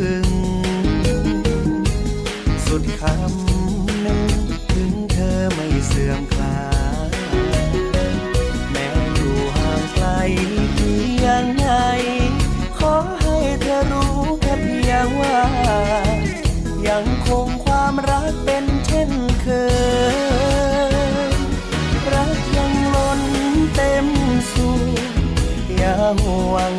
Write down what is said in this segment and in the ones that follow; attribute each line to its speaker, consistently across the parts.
Speaker 1: ถึง สุดคำนึงถึงเธอไม่เสื่อมคลายแม้อยู่ห่างไกลเพียงไหนขอให้เธอรู้แค่เพียงว่า ยังคงความรักเป็นเช่นเคย รักยังล้นเต็มสูงอย่าห่วง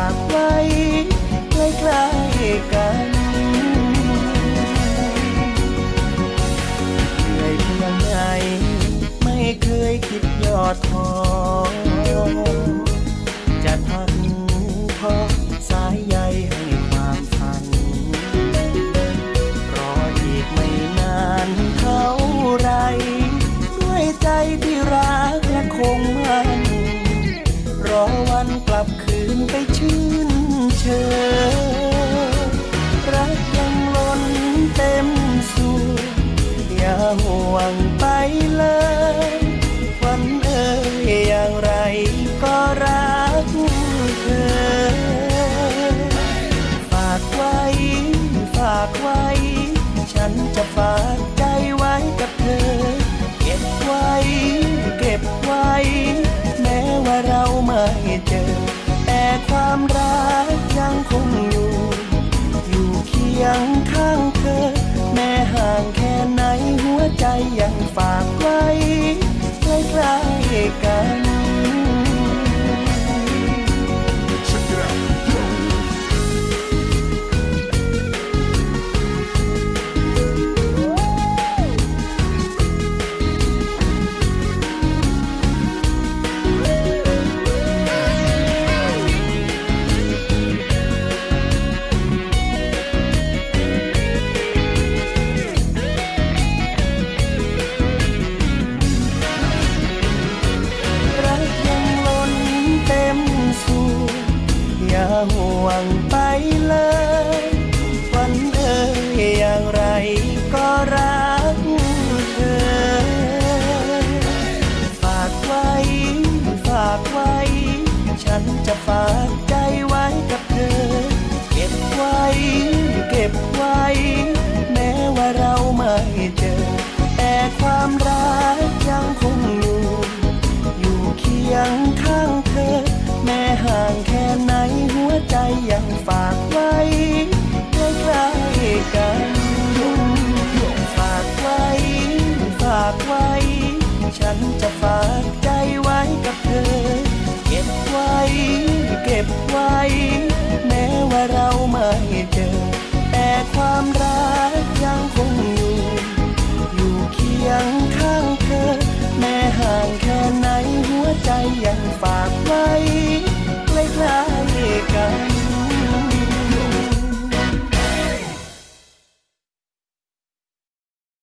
Speaker 1: ากไว้ใกล้ๆกันเหนื่อยเพียงไหนไม่เคยคิดยอดท้อจะทักทอสายใยให้ความฝัน รออีกไม่นานเท่าไร ด้วยใจที่รักและคงมัน เชยรักยังล้นเต็มสูงอย่าห่วงไปเลยวันเอ่ยอย่างไรก็รักเธอ ฝากไว้ ฝากไว้ ฉันจะฝาก ยังฝากไว้ใกล้ๆกัน งไ